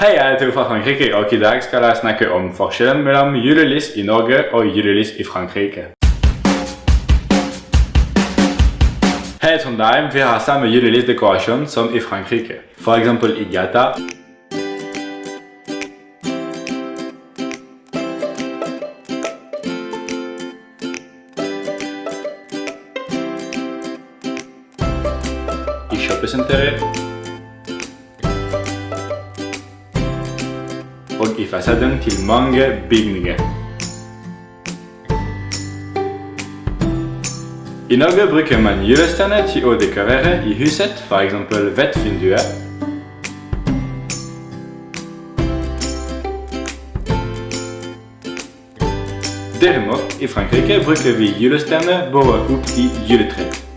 Hei, jeg heter fra Frankrike, og i dag skal jeg snakke om forskjellen mellom julelys i Norge og julelys i Frankrike. Her i Trondheim vi har samme julelysdekorasjon som i Frankrike. Eksempel i gata. I kjøpesenteret. och i fasaden till många byggningar. I Norge brukar man julstenar till att dekorera i huset, för exempel vettvinduer. Däremot i Frankrike brukar vi julstenar bara upp i juleträd.